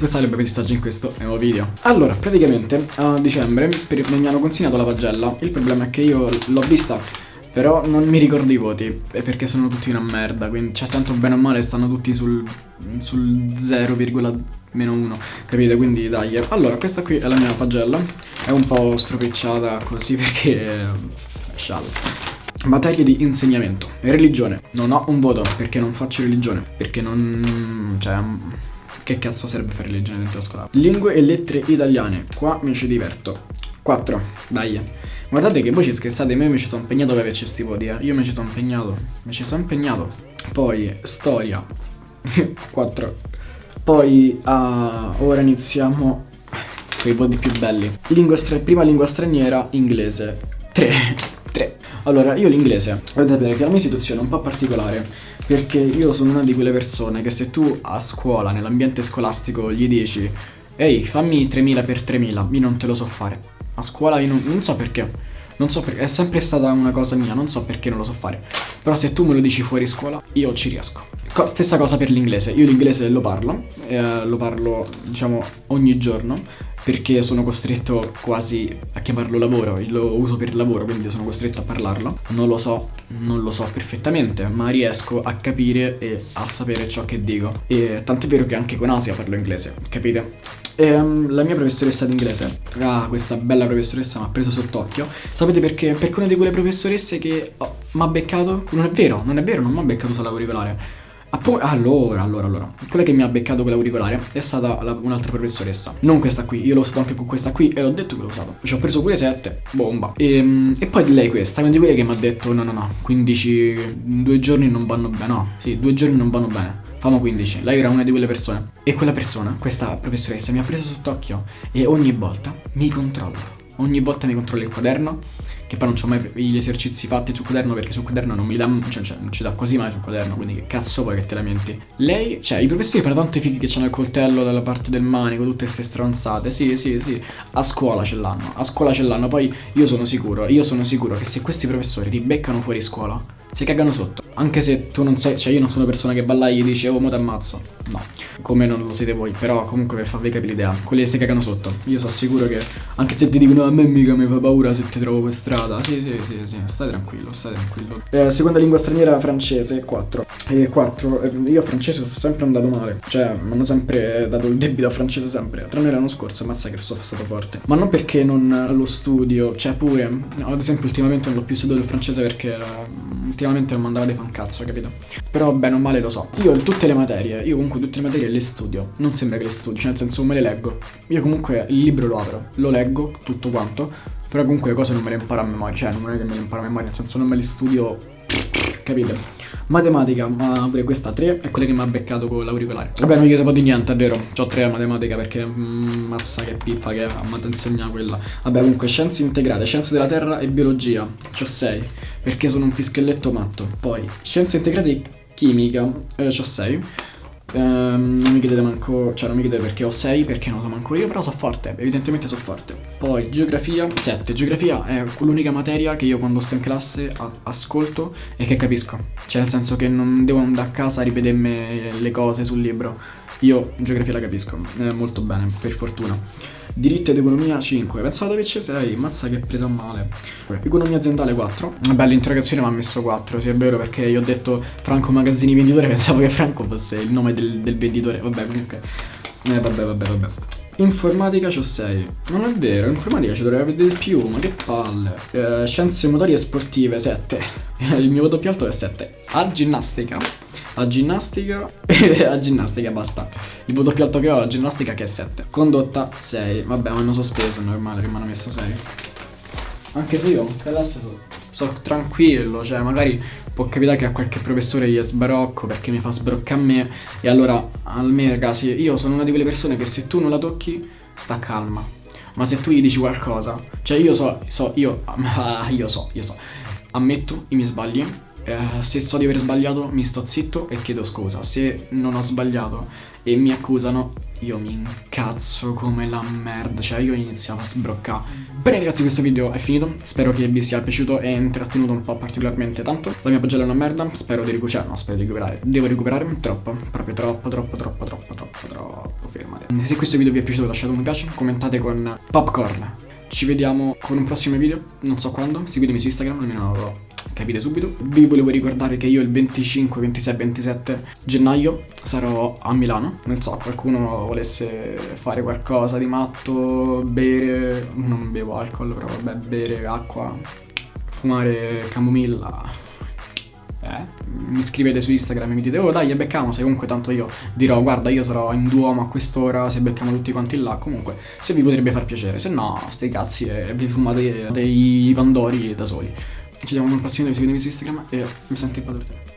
questa è benvenuti oggi in questo nuovo video. Allora, praticamente a dicembre per, mi hanno consegnato la pagella. Il problema è che io l'ho vista però non mi ricordo i voti perché sono tutti una merda Quindi cioè tanto bene o male stanno tutti sul, sul 0,1 Capite? Quindi dai. Allora questa qui è la mia pagella. È un po' stropicciata così perché Scialla. Materie di insegnamento. Religione. Non ho un voto perché non faccio religione. Perché non... cioè... Che cazzo serve fare la scuola? Lingue e lettere italiane. Qua mi ci diverto. 4 Dai. Guardate che voi ci scherzate io mi ci sono impegnato per averci sti voti eh. Io mi ci sono impegnato. Mi ci sono impegnato. Poi storia. 4 Poi uh, ora iniziamo con i voti più belli. Lingua Prima lingua straniera inglese. 3 3. Allora, io l'inglese, dovete sapere che la mia situazione è un po' particolare, perché io sono una di quelle persone che se tu a scuola, nell'ambiente scolastico, gli dici Ehi, fammi 3000 per 3000, io non te lo so fare. A scuola io non, non so perché. Non so perché, è sempre stata una cosa mia, non so perché non lo so fare. Però se tu me lo dici fuori scuola, io ci riesco. Co stessa cosa per l'inglese, io l'inglese lo parlo, eh, lo parlo diciamo ogni giorno perché sono costretto quasi a chiamarlo lavoro, lo uso per lavoro quindi sono costretto a parlarlo. Non lo so, non lo so perfettamente, ma riesco a capire e a sapere ciò che dico. E tant'è vero che anche con Asia parlo inglese, capite? E, um, la mia professoressa d'inglese, ah, questa bella professoressa mi ha preso sott'occhio. Sapete perché? Perché una di quelle professoresse che oh, mi ha beccato, non è vero, non è vero, non mi ha beccato sull'auricolare allora, allora, allora. Quella che mi ha beccato con l'auricolare è stata un'altra professoressa. Non questa qui, io l'ho usato anche con questa qui e l'ho detto che l'ho usato. Ci ho preso pure 7, bomba. E, ehm, e poi di lei questa, una di quelle che mi ha detto no no no 15, due giorni non vanno bene. No, sì, due giorni non vanno bene. Famo 15, lei era una di quelle persone. E quella persona, questa professoressa mi ha preso sott'occhio E ogni volta mi controlla Ogni volta mi controlla il quaderno che poi non ho mai gli esercizi fatti sul quaderno perché sul quaderno non mi dà, cioè, cioè, non ci dà quasi mai sul quaderno, quindi che cazzo vuoi che te lamenti? Lei, cioè i professori fanno tanto i fighi che hanno il coltello dalla parte del manico, tutte queste stronzate, sì sì sì, a scuola ce l'hanno, a scuola ce l'hanno, poi io sono sicuro, io sono sicuro che se questi professori ti beccano fuori scuola, si cagano sotto. Anche se tu non sei, cioè io non sono una persona che balla e gli dice oh mo t'ammazzo. No, come non lo siete voi, però comunque per farvi capire l'idea, quelli che si cagano sotto. Io sono sicuro che anche se ti dicono a me mica mi fa paura se ti trovo per strada. Sì, sì, sì, sì, stai tranquillo, stai tranquillo. Eh, seconda lingua straniera francese, 4. E 4. Eh, io a francese sono sempre andato male. Cioè, mi hanno sempre dato il debito a francese sempre. Tranne l'anno scorso, ammazza che sono stato forte. Ma non perché non lo studio, cioè pure, ad esempio ultimamente non l'ho più studiato il francese perché ultimamente non mandava dei fancazzo, capito? Però bene o male lo so. Io tutte le materie, io comunque tutte le materie le studio. Non sembra che le studio, nel senso me le leggo. Io comunque il libro lo apro, lo leggo tutto quanto, però comunque le cose non me le imparo a memoria, cioè non è che me le imparo a memoria, nel senso non me le studio, capite? Matematica, ma pure questa 3 è quella che mi ha beccato con l'auricolare. Vabbè, non gli sapevo di niente, è vero. Ho 3 a matematica perché mm, mazza che pippa che mi ha insegnato quella. Vabbè, comunque scienze integrate, scienze della terra e biologia. C'ho 6 perché sono un pischelletto matto. Poi scienze integrate e chimica, eh, c'ho 6 Um, non mi chiedete manco, cioè non mi chiedete perché ho 6, perché non so manco io, però so forte, evidentemente so forte. Poi geografia 7, geografia è l'unica materia che io quando sto in classe ascolto e che capisco. Cioè nel senso che non devo andare a casa a ripetermi le cose sul libro. Io geografia la capisco, eh, molto bene, per fortuna. Diritto ed economia 5, pensavo di averci 6, mazza che presa male. Economia aziendale 4. Vabbè, l'interrogazione mi ha messo 4, sì è vero, perché io ho detto Franco Magazzini Venditore, pensavo che Franco fosse il nome del, del venditore. Vabbè, comunque. Eh, vabbè, vabbè, vabbè. Informatica c'ho 6 Non è vero, informatica ci dovrebbe avere di più Ma che palle eh, Scienze motorie sportive 7 Il mio voto più alto è 7 A ginnastica A ginnastica? A ginnastica basta. Il voto più alto che ho a ginnastica che è 7 Condotta 6 Vabbè mi hanno sospeso, è normale che mi hanno messo 6 Anche se io classe sono, tranquillo Cioè magari può capitare che a qualche professore gli sbarocco perché mi fa sbroccare a me. E allora a me ragazzi io sono una di quelle persone che se tu non la tocchi sta calma. Ma se tu gli dici qualcosa cioè io so, so io, io so, io so. Ammetto i miei sbagli eh, se so di aver sbagliato mi sto zitto e chiedo scusa. Se non ho sbagliato e mi accusano, io mi incazzo come la merda, cioè io iniziavo a sbroccare. Bene ragazzi questo video è finito, spero che vi sia piaciuto e intrattenuto un po' particolarmente tanto. La mia pagella è una merda, spero di recuperare, no spero di recuperare, devo recuperare troppo, proprio troppo, troppo, troppo, troppo, troppo, troppo, fermate. Se questo video vi è piaciuto lasciate un piace, commentate con popcorn. Ci vediamo con un prossimo video, non so quando, seguitemi su Instagram, almeno lo capite subito. Vi volevo ricordare che io il 25, 26, 27 gennaio sarò a Milano. Non so, qualcuno volesse fare qualcosa di matto, bere, non bevo alcol, però vabbè, bere acqua, fumare camomilla. Eh, mi scrivete su Instagram e mi dite oh dai becchiamo se comunque tanto io dirò guarda io sarò in Duomo a quest'ora se becchiamo tutti quanti là comunque se vi potrebbe far piacere se no stai cazzi e vi fumate dei pandori da soli ci vediamo nel prossimo video, su Instagram e mi sento in padrone.